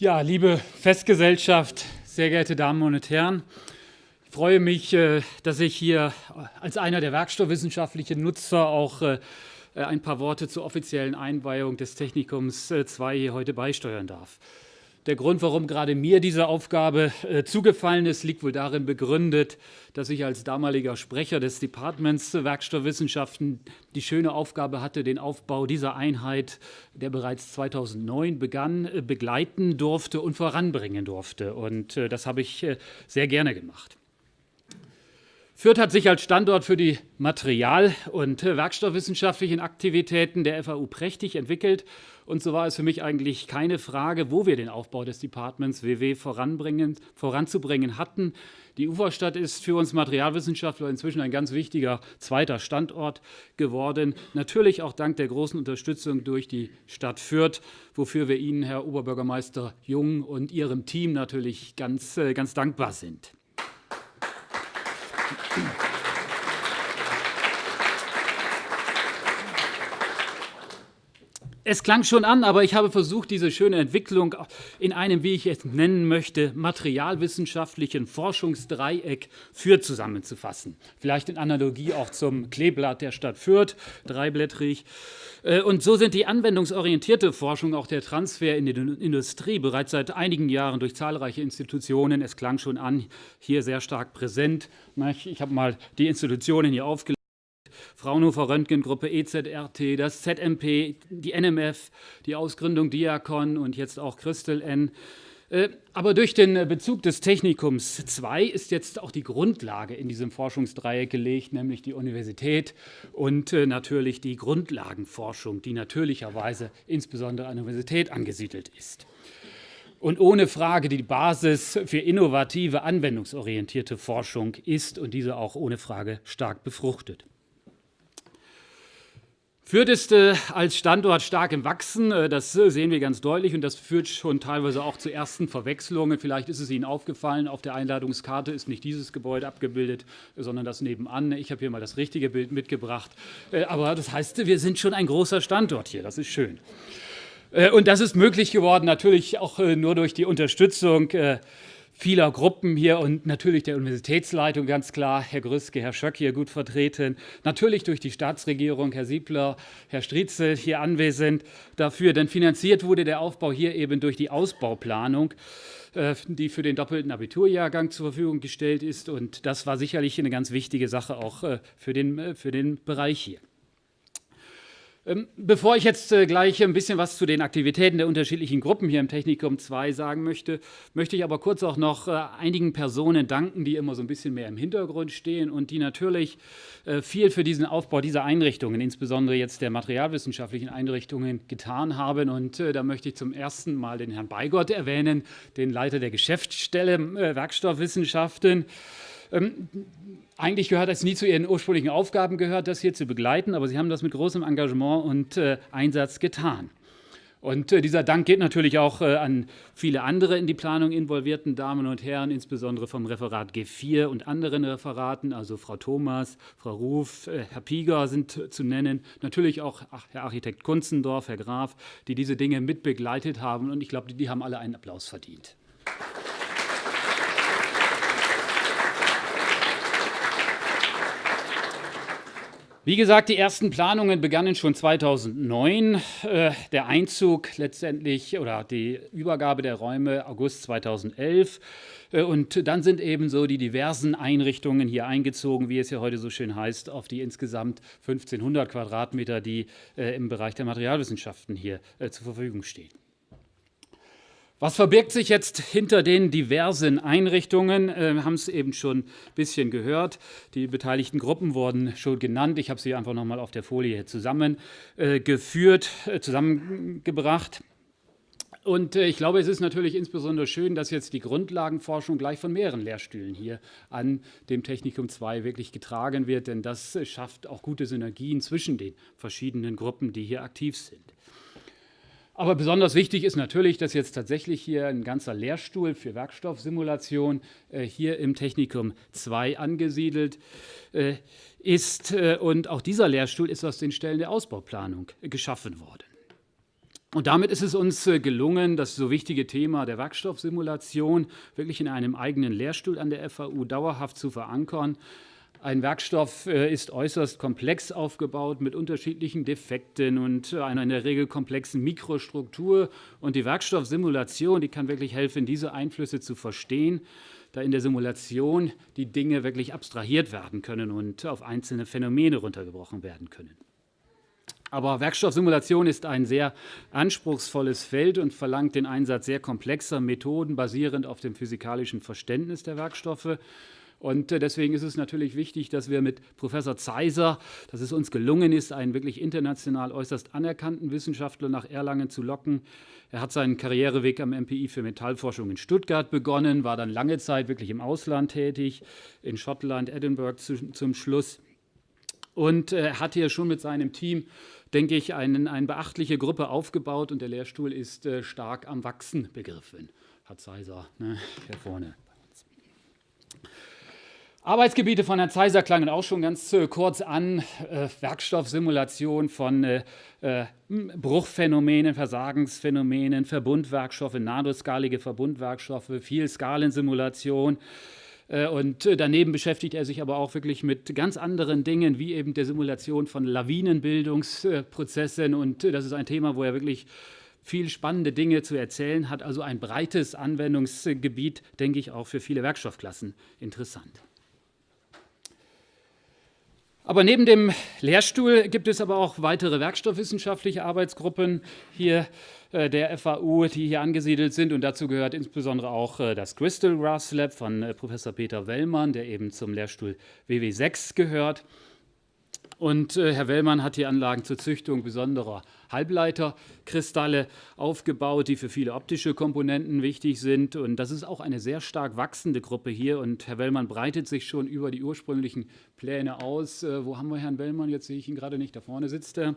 Ja, liebe Festgesellschaft, sehr geehrte Damen und Herren, ich freue mich, äh, dass ich hier als einer der werkstoffwissenschaftlichen Nutzer auch äh, ein paar Worte zur offiziellen Einweihung des Technikums 2 äh, hier heute beisteuern darf. Der Grund, warum gerade mir diese Aufgabe äh, zugefallen ist, liegt wohl darin begründet, dass ich als damaliger Sprecher des Departments Werkstoffwissenschaften die schöne Aufgabe hatte, den Aufbau dieser Einheit, der bereits 2009 begann, äh, begleiten durfte und voranbringen durfte. Und äh, das habe ich äh, sehr gerne gemacht. Fürth hat sich als Standort für die Material- und werkstoffwissenschaftlichen Aktivitäten der FAU prächtig entwickelt. Und so war es für mich eigentlich keine Frage, wo wir den Aufbau des Departments WW voranzubringen hatten. Die Uferstadt ist für uns Materialwissenschaftler inzwischen ein ganz wichtiger zweiter Standort geworden. Natürlich auch dank der großen Unterstützung durch die Stadt Fürth, wofür wir Ihnen, Herr Oberbürgermeister Jung und Ihrem Team natürlich ganz, äh, ganz dankbar sind. Thank you. Es klang schon an, aber ich habe versucht, diese schöne Entwicklung in einem, wie ich es nennen möchte, materialwissenschaftlichen Forschungsdreieck Fürth zusammenzufassen. Vielleicht in Analogie auch zum Kleeblatt der Stadt Fürth, dreiblättrig. Äh, und so sind die anwendungsorientierte Forschung, auch der Transfer in die Industrie, bereits seit einigen Jahren durch zahlreiche Institutionen, es klang schon an, hier sehr stark präsent. Ich habe mal die Institutionen hier aufgelistet. Fraunhofer Röntgengruppe, EZRT, das ZMP, die NMF, die Ausgründung Diakon und jetzt auch Christel N. Äh, aber durch den Bezug des Technikums 2 ist jetzt auch die Grundlage in diesem Forschungsdreieck gelegt, nämlich die Universität und äh, natürlich die Grundlagenforschung, die natürlicherweise insbesondere an der Universität angesiedelt ist. Und ohne Frage die Basis für innovative, anwendungsorientierte Forschung ist und diese auch ohne Frage stark befruchtet. Fürth ist äh, als Standort stark im Wachsen. Äh, das äh, sehen wir ganz deutlich und das führt schon teilweise auch zu ersten Verwechslungen. Vielleicht ist es Ihnen aufgefallen, auf der Einladungskarte ist nicht dieses Gebäude abgebildet, sondern das nebenan. Ich habe hier mal das richtige Bild mitgebracht. Aber das heißt, wir sind schon ein großer Standort hier. Das ist schön. Und das ist möglich geworden, natürlich auch nur durch die Unterstützung vieler Gruppen hier und natürlich der Universitätsleitung ganz klar, Herr Grüske, Herr Schöck hier gut vertreten, natürlich durch die Staatsregierung, Herr Siebler, Herr Striezel hier anwesend dafür, denn finanziert wurde der Aufbau hier eben durch die Ausbauplanung äh, die für den doppelten Abiturjahrgang zur Verfügung gestellt ist. Und das war sicherlich eine ganz wichtige Sache auch äh, für den, äh, für den Bereich hier. Ähm, bevor ich jetzt äh, gleich ein bisschen was zu den Aktivitäten der unterschiedlichen Gruppen hier im Technikum 2 sagen möchte, möchte ich aber kurz auch noch äh, einigen Personen danken, die immer so ein bisschen mehr im Hintergrund stehen und die natürlich äh, viel für diesen Aufbau dieser Einrichtungen, insbesondere jetzt der materialwissenschaftlichen Einrichtungen, getan haben. Und da möchte ich zum ersten Mal den Herrn Beigott erwähnen, den Leiter der Geschäftsstelle Werkstoffwissenschaften. Ähm, eigentlich gehört es nie zu Ihren ursprünglichen Aufgaben gehört, das hier zu begleiten, aber Sie haben das mit großem Engagement und äh, Einsatz getan. Und äh, dieser Dank geht natürlich auch äh, an viele andere in die Planung involvierten Damen und Herren, insbesondere vom Referat G4 und anderen Referaten, also Frau Thomas, Frau Ruf, äh, Herr Pieger sind zu nennen, natürlich auch ach, Herr Architekt Kunzendorf, Herr Graf, die diese Dinge mit begleitet haben. Und ich glaube, die, die haben alle einen Applaus verdient. Wie gesagt, die ersten Planungen begannen schon 2009. Äh, der Einzug letztendlich oder die Übergabe der Räume August 2011. Äh, und dann sind ebenso die diversen Einrichtungen hier eingezogen, wie es ja heute so schön heißt, auf die insgesamt 1500 Quadratmeter, die äh, im Bereich der Materialwissenschaften hier zur Verfügung stehen. Was verbirgt sich jetzt hinter den diversen Einrichtungen? Äh, wir haben es eben schon ein bisschen gehört. Die beteiligten Gruppen wurden schon genannt. Ich habe sie einfach nochmal auf der Folie zusammengeführt, äh, zusammengebracht. Und äh, ich glaube, es ist natürlich insbesondere schön, dass jetzt die Grundlagenforschung gleich von mehreren Lehrstühlen hier an dem Technikum 2 wirklich getragen wird, denn das schafft auch gute Synergien zwischen den verschiedenen Gruppen, die hier aktiv sind. Aber besonders wichtig ist natürlich, dass jetzt tatsächlich hier ein ganzer Lehrstuhl für Werkstoffsimulation äh, hier im Technikum 2 angesiedelt äh, ist. Äh, und auch dieser Lehrstuhl ist aus den Stellen der Ausbauplanung geschaffen worden. Und damit ist es uns äh, gelungen, das so wichtige Thema der Werkstoffsimulation wirklich in einem eigenen Lehrstuhl an der FAU dauerhaft zu verankern. Ein Werkstoff äh, ist äußerst komplex aufgebaut mit unterschiedlichen Defekten und einer in der Regel komplexen Mikrostruktur. Und die Werkstoffsimulation, die kann wirklich helfen, diese Einflüsse zu verstehen, da in der Simulation die Dinge wirklich abstrahiert werden können und auf einzelne Phänomene runtergebrochen werden können. Aber Werkstoffsimulation ist ein sehr anspruchsvolles Feld und verlangt den Einsatz sehr komplexer Methoden basierend auf dem physikalischen Verständnis der Werkstoffe. Und äh, deswegen ist es natürlich wichtig, dass wir mit Professor Zeiser, dass es uns gelungen ist, einen wirklich international äußerst anerkannten Wissenschaftler nach Erlangen zu locken. Er hat seinen Karriereweg am MPI für Metallforschung in Stuttgart begonnen, war dann lange Zeit wirklich im Ausland tätig, in Schottland, Edinburgh zu, zum Schluss. Und er äh, hat hier schon mit seinem Team denke ich, einen, eine beachtliche Gruppe aufgebaut und der Lehrstuhl ist äh, stark am Wachsen begriffen. Hat Zeiser ne, hier vorne. Arbeitsgebiete von Herrn Zeiser klangen auch schon ganz äh, kurz an. Äh, Werkstoffsimulation von äh, äh Bruchphänomenen, Versagensphänomenen, Verbundwerkstoffe, nanoskalige Verbundwerkstoffe, Vielskalensimulation. Äh, und äh, daneben beschäftigt er sich aber auch wirklich mit ganz anderen Dingen, wie eben der Simulation von Lawinenbildungsprozessen. Und das ist ein Thema, wo er wirklich viel spannende Dinge zu erzählen hat. Also ein breites Anwendungsgebiet, denke ich, auch für viele Werkstoffklassen interessant. Aber neben dem Lehrstuhl gibt es aber auch weitere werkstoffwissenschaftliche Arbeitsgruppen hier äh, der FAU, die hier angesiedelt sind. Und dazu gehört insbesondere auch äh, das Crystal Grass Lab von äh, Professor Peter Wellmann, der eben zum Lehrstuhl WW6 gehört. Und äh, Herr Wellmann hat hier Anlagen zur Züchtung besonderer Halbleiterkristalle aufgebaut, die für viele optische Komponenten wichtig sind. Und das ist auch eine sehr stark wachsende Gruppe hier. Und Herr Wellmann breitet sich schon über die ursprünglichen Pläne aus. Äh, wo haben wir Herrn Wellmann? Jetzt sehe ich ihn gerade nicht. Da vorne sitzt er.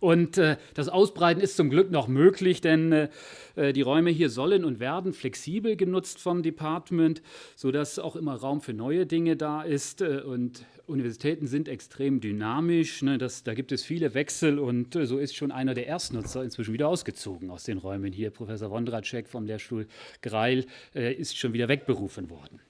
Und äh, das Ausbreiten ist zum Glück noch möglich, denn äh, äh, die Räume hier sollen und werden flexibel genutzt vom Department, sodass auch immer Raum für neue Dinge da ist. Äh, und Universitäten sind extrem dynamisch. Ne, das, da gibt es viele Wechsel und äh, so ist schon einer der Erstnutzer inzwischen wieder ausgezogen aus den Räumen hier. Professor Wondracek vom Lehrstuhl Greil äh, ist schon wieder wegberufen worden.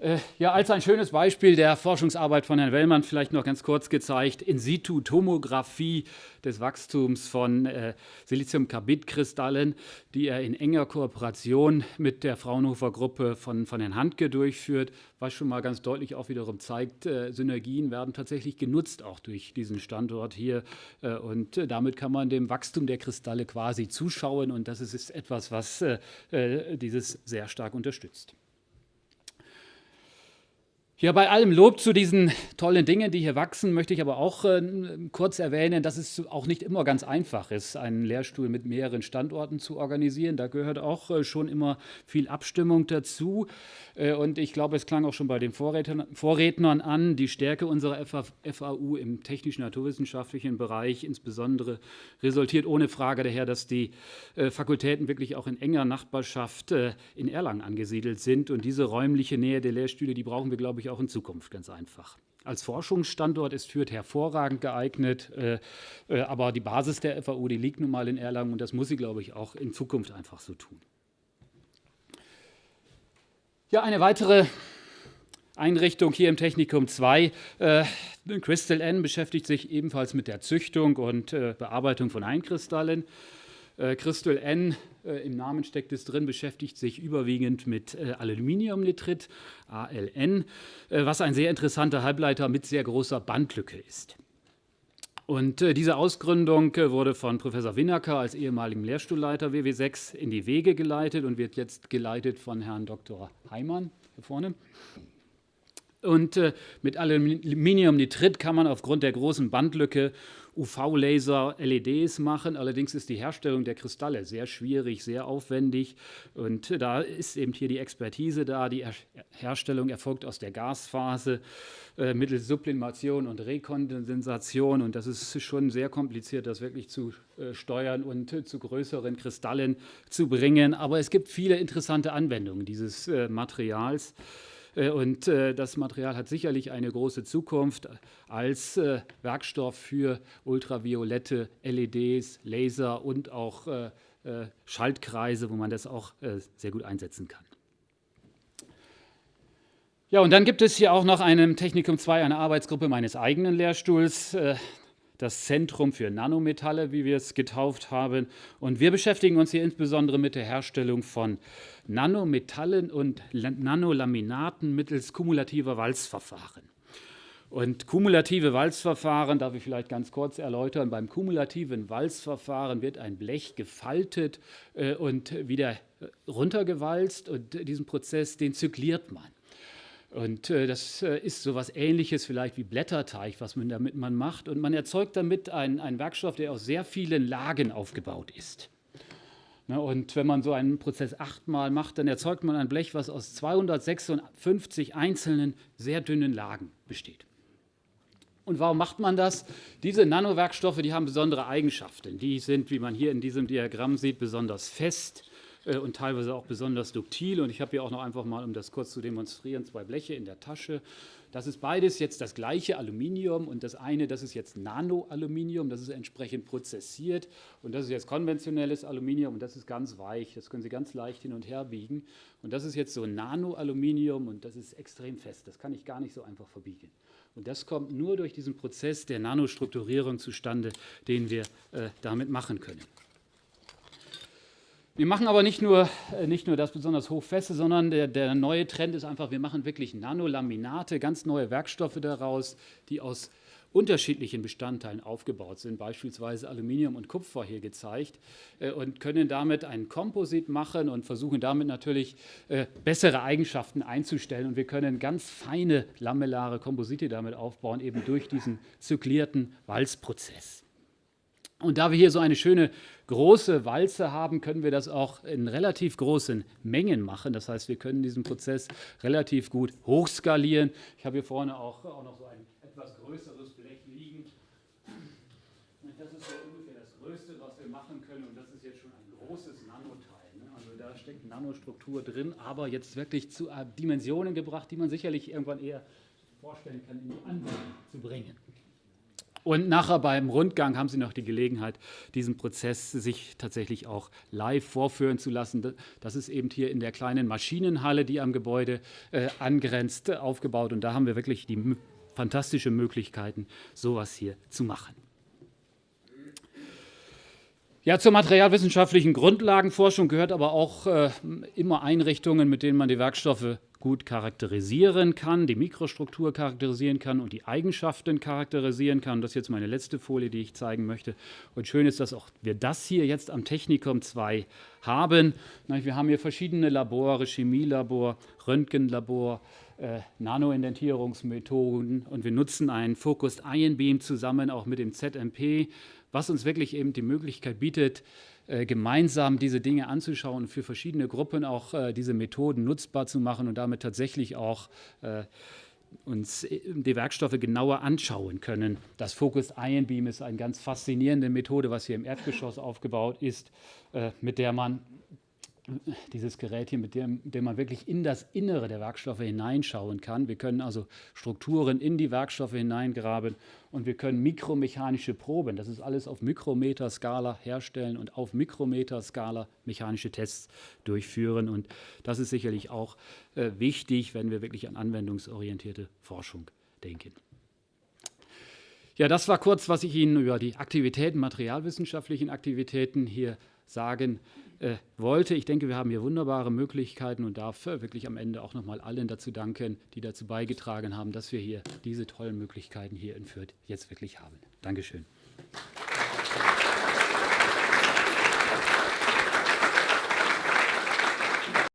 Äh, ja, als ein schönes Beispiel der Forschungsarbeit von Herrn Wellmann vielleicht noch ganz kurz gezeigt, In-situ-Tomographie des Wachstums von äh, Siliziumkarbidkristallen, die er in enger Kooperation mit der Fraunhofer-Gruppe von, von Herrn Handke durchführt, was schon mal ganz deutlich auch wiederum zeigt, äh, Synergien werden tatsächlich genutzt, auch durch diesen Standort hier. Äh, und äh, damit kann man dem Wachstum der Kristalle quasi zuschauen und das ist etwas, was äh, dieses sehr stark unterstützt. Ja, bei allem Lob zu diesen tollen Dingen, die hier wachsen, möchte ich aber auch äh, kurz erwähnen, dass es auch nicht immer ganz einfach ist, einen Lehrstuhl mit mehreren Standorten zu organisieren. Da gehört auch äh, schon immer viel Abstimmung dazu. Äh, und ich glaube, es klang auch schon bei den Vorrednern, Vorrednern an, die Stärke unserer FAU im technisch-naturwissenschaftlichen Bereich insbesondere resultiert ohne Frage daher, dass die äh, Fakultäten wirklich auch in enger Nachbarschaft äh, in Erlangen angesiedelt sind. Und diese räumliche Nähe der Lehrstühle, die brauchen wir, glaube ich, auch in Zukunft ganz einfach. Als Forschungsstandort ist Fürth hervorragend geeignet, äh, äh, aber die Basis der FAU, die liegt nun mal in Erlangen und das muss sie, glaube ich, auch in Zukunft einfach so tun. Ja, eine weitere Einrichtung hier im Technikum 2. Äh, Crystal N beschäftigt sich ebenfalls mit der Züchtung und Bearbeitung von Einkristallen. Äh, Crystal N, äh, im Namen steckt es drin, beschäftigt sich überwiegend mit äh, Aluminiumnitrit, ALN, was ein sehr interessanter Halbleiter mit sehr großer Bandlücke ist. Und diese Ausgründung wurde von Professor Winacker als ehemaligem Lehrstuhlleiter WW6 in die Wege geleitet und wird jetzt geleitet von Herrn Dr. Heimann hier vorne. Und äh, mit Aluminiumnitrit kann man aufgrund der großen Bandlücke UV-Laser LEDs machen. Allerdings ist die Herstellung der Kristalle sehr schwierig, sehr aufwendig. Und da ist eben hier die Expertise da. Die Herstellung erfolgt aus der Gasphase äh, mittels Sublimation und Rekondensation. Und das ist schon sehr kompliziert, das wirklich zu äh, steuern und äh, zu größeren Kristallen zu bringen. Aber es gibt viele interessante Anwendungen dieses äh, Materials. Und das Material hat sicherlich eine große Zukunft als Werkstoff für ultraviolette LEDs, Laser und auch Schaltkreise, wo man das auch sehr gut einsetzen kann. Ja, und dann gibt es hier auch noch einem Technikum 2 eine Arbeitsgruppe meines eigenen Lehrstuhls, äh, das Zentrum für Nanometalle, wie wir es getauft haben. Und wir beschäftigen uns hier insbesondere mit der Herstellung von Nanometallen und Nanolaminaten mittels kumulativer Walzverfahren. Und kumulative Walzverfahren darf ich vielleicht ganz kurz erläutern. Beim kumulativen Walzverfahren wird ein Blech gefaltet äh, und wieder runtergewalzt und diesen Prozess, den zykliert man. Und äh, das äh, ist so etwas Ähnliches vielleicht wie Blätterteig, was man damit man macht. Und man erzeugt damit einen, einen Werkstoff, der aus sehr vielen Lagen aufgebaut ist. Ne, und wenn man so einen Prozess achtmal macht, dann erzeugt man ein Blech, was aus 256 einzelnen, sehr dünnen Lagen besteht. Und warum macht man das? Diese Nanowerkstoffe, die haben besondere Eigenschaften. Die sind, wie man hier in diesem Diagramm sieht, besonders fest und teilweise auch besonders duktil. Und ich habe hier auch noch einfach mal, um das kurz zu demonstrieren, zwei Bleche in der Tasche. Das ist beides jetzt das gleiche Aluminium und das eine, das ist jetzt Nanoaluminium, das ist entsprechend prozessiert und das ist jetzt konventionelles Aluminium und das ist ganz weich, das können Sie ganz leicht hin und her biegen. Und das ist jetzt so Nanoaluminium und das ist extrem fest, das kann ich gar nicht so einfach verbiegen. Und das kommt nur durch diesen Prozess der Nanostrukturierung zustande, den wir äh, damit machen können. Wir machen aber nicht nur, äh, nicht nur das besonders hochfeste, sondern der, der neue Trend ist einfach, wir machen wirklich Nanolaminate, ganz neue Werkstoffe daraus, die aus unterschiedlichen Bestandteilen aufgebaut sind, beispielsweise Aluminium und Kupfer hier gezeigt, äh, und können damit ein Komposit machen und versuchen damit natürlich äh, bessere Eigenschaften einzustellen. Und wir können ganz feine lamellare Komposite damit aufbauen, eben durch diesen zyklierten Walzprozess. Und da wir hier so eine schöne große Walze haben, können wir das auch in relativ großen Mengen machen. Das heißt, wir können diesen Prozess relativ gut hochskalieren. Ich habe hier vorne auch, auch noch so ein etwas größeres Blech liegen. Das ist so ungefähr das Größte, was wir machen können. Und das ist jetzt schon ein großes Nanoteil. Ne? Also da steckt Nanostruktur drin, aber jetzt wirklich zu Dimensionen gebracht, die man sicherlich irgendwann eher vorstellen kann, in die Anwendung zu bringen. Und nachher beim Rundgang haben Sie noch die Gelegenheit, diesen Prozess sich tatsächlich auch live vorführen zu lassen. Das ist eben hier in der kleinen Maschinenhalle, die am Gebäude äh, angrenzt, aufgebaut. Und da haben wir wirklich die fantastische Möglichkeiten, sowas hier zu machen. Ja, zur materialwissenschaftlichen Grundlagenforschung gehört aber auch äh, immer Einrichtungen, mit denen man die Werkstoffe gut charakterisieren kann, die Mikrostruktur charakterisieren kann und die Eigenschaften charakterisieren kann. Das ist jetzt meine letzte Folie, die ich zeigen möchte. Und schön ist, dass auch wir das hier jetzt am Technikum 2 haben. Wir haben hier verschiedene Labore, Chemielabor, Röntgenlabor, äh, Nanoindentierungsmethoden und wir nutzen einen Focused Ion Beam zusammen auch mit dem ZMP, was uns wirklich eben die Möglichkeit bietet, gemeinsam diese Dinge anzuschauen und für verschiedene Gruppen auch äh, diese Methoden nutzbar zu machen und damit tatsächlich auch äh, uns die Werkstoffe genauer anschauen können. Das Focus Ion Beam ist eine ganz faszinierende Methode, was hier im Erdgeschoss aufgebaut ist, mit der man dieses Gerät hier, mit dem, dem man wirklich in das Innere der Werkstoffe hineinschauen kann. Wir können also Strukturen in die Werkstoffe hineingraben und wir können mikromechanische Proben, das ist alles auf Mikrometerskala herstellen und auf Mikrometerskala mechanische Tests durchführen. Und das ist sicherlich auch äh, wichtig, wenn wir wirklich an anwendungsorientierte Forschung denken. Ja, das war kurz, was ich Ihnen über die Aktivitäten, materialwissenschaftlichen Aktivitäten hier sagen äh, wollte. Ich denke, wir haben hier wunderbare Möglichkeiten und darf wirklich am Ende auch nochmal allen dazu danken, die dazu beigetragen haben, dass wir hier diese tollen Möglichkeiten hier in Fürth jetzt wirklich haben. Dankeschön.